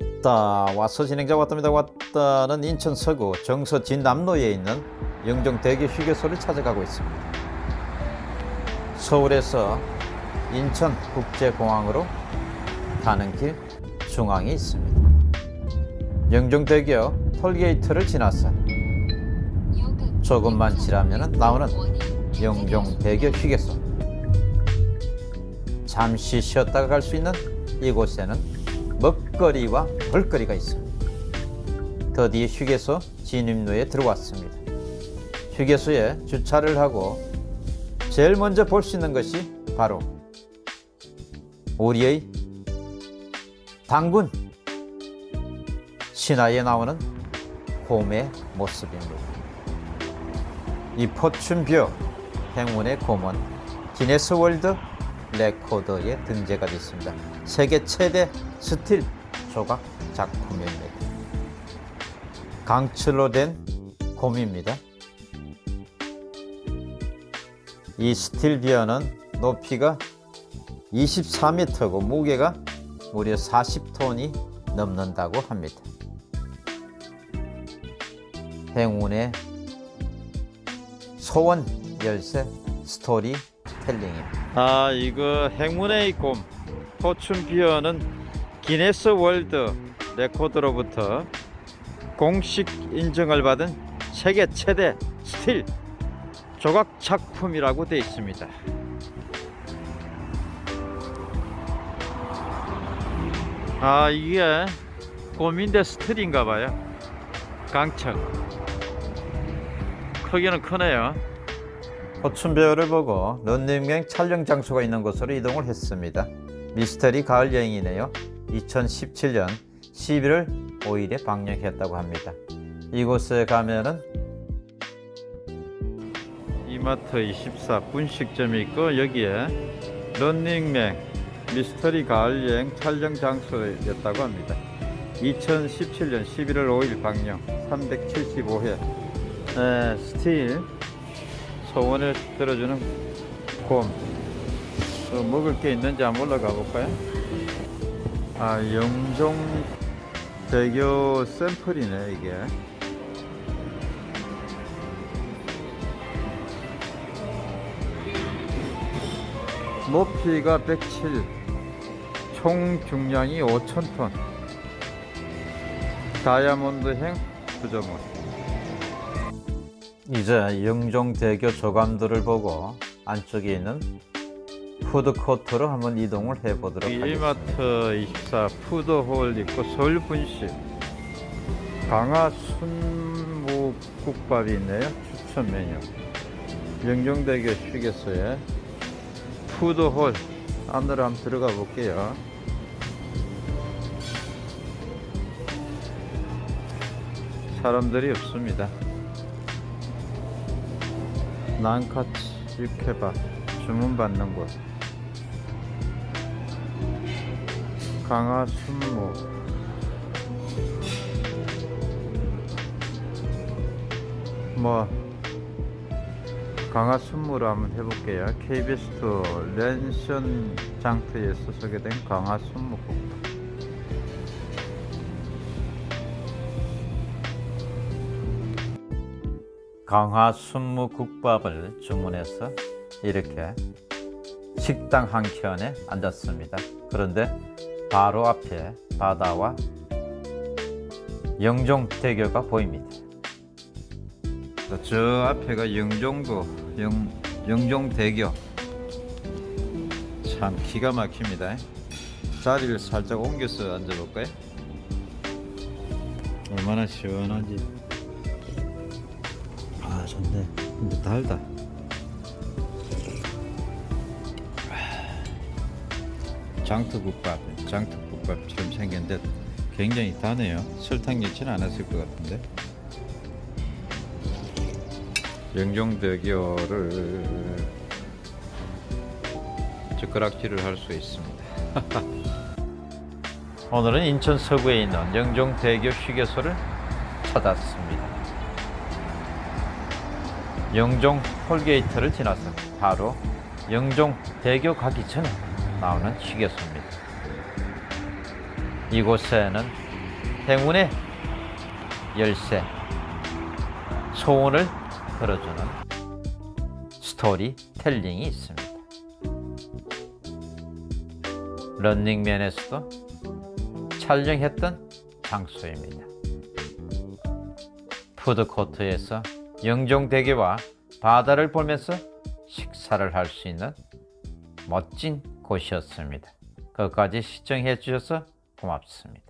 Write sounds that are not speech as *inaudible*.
왔다 와서 진행자 왔답니다. 왔다는 인천 서구 정서 진남로에 있는 영종 대교 휴게소를 찾아가고 있습니다. 서울에서 인천 국제공항으로 가는 길 중앙에 있습니다. 영종대교 톨게이트를 지나서 조금만 지나면 나오는 영종대교 휴게소. 잠시 쉬었다가 갈 수 있는 이곳에는 먹거리와 볼거리가 있습니다. 드디어 휴게소 진입로에 들어왔습니다. 휴게소에 주차를 하고 제일 먼저 볼 수 있는 것이 바로 우리의 당군 신화에 나오는 곰의 모습입니다. 이 Fortune Bear 행운의 곰은 기네스 World Record에 등재가 됐습니다. 세계 최대 스틸 조각 작품입니다. 강철로 된 곰입니다. 이 스틸 bear는 높이가 24m고 무게가 무려 40톤이 넘는다고 합니다. 행운의 소원 열쇠 스토리텔링입니다. 아 이거 행운의 곰 포춘 비어는 기네스 World Record로부터 공식 인정을 받은 세계 최대 스틸 조각 작품이라고 되어 있습니다. 아 이게 곰인데 스틸인가 봐요. 강철 크기는 크네요. 포춘배우를 보고 런닝맨 촬영 장소가 있는 곳으로 이동을 했습니다. 미스터리 가을 여행이네요. 2017년 11월 5일에 방영했다고 합니다. 이곳에 가면은 이마트 24 분식점이 있고 여기에 런닝맨 미스터리 가을 여행 촬영 장소였다고 합니다. 2017년 11월 5일 방영 375회 에, 스틸 소원을 들어주는 곰. 또 먹을 게 있는지 한번 올라가 볼까요? 아, 영종 대교 샘플이네, 이게. 높이가 107, 총 중량이 5,000톤. 다이아몬드행 구조물. 이제 영종대교 조감도를 보고 안쪽에 있는 푸드코트로 한번 이동을 해 보도록 하겠습니다. 이마트 24 푸드홀 있고 서울 분식 강화 순무국밥이 있네요. 추천 메뉴. 영종대교 휴게소에 푸드홀 안으로 한번 들어가 볼게요. 사람들이 없습니다. 난카치 육회밥 주문받는 곳. 강화 순무 뭐 강화 순무로 한번 해볼게요. KBS 투 랜선 장터에서 소개된 강화 순무 국 강화 순무국밥을 주문해서 이렇게 식당 한 켠에 앉았습니다. 그런데 바로 앞에 바다와 영종대교가 보입니다. 저 앞에가 영종도 영, 영종대교 참 기가 막힙니다. 자리를 살짝 옮겨서 앉아볼까요? 얼마나 시원하지? 아 좋네 근데 달다. 장터국밥 장터국밥처럼 생겼는데 굉장히 다네요. 설탕 넣지는 않았을 것 같은데. 영종대교를 젓가락질을 할 수 있습니다. *laughs* 오늘은 인천 서구에 있는 영종대교 휴게소를 찾았습니다 영종 톨게이트를 지나서 바로 영종 대교 가기 전에 나오는 휴게소입니다. 이곳에는 행운의 열쇠, 소원을 걸어주는 스토리텔링이 있습니다. 런닝맨에서도 촬영했던 장소입니다. 푸드코트에서 영종대게와 바다를 보면서 식사를 할 수 있는 멋진 곳이었습니다. 끝까지 시청해 주셔서 고맙습니다.